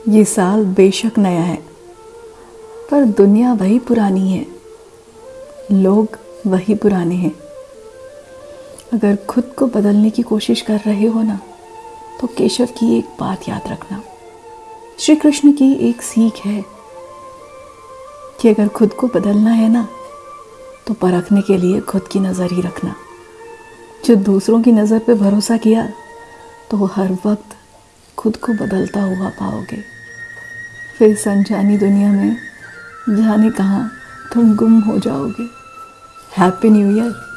ये साल बेशक नया है, पर दुनिया वही पुरानी है। लोग वही पुराने हैं। अगर खुद को बदलने की कोशिश कर रहे हो ना तो केशव की एक बात याद रखना। श्री कृष्ण की एक सीख है कि अगर खुद को बदलना है ना तो परखने के लिए खुद की नज़र ही रखना। जो दूसरों की नज़र पे भरोसा किया तो हर वक्त खुद को बदलता हुआ पाओगे। फिर संजानी दुनिया में जाने कहाँ तुम गुम हो जाओगे। Happy new year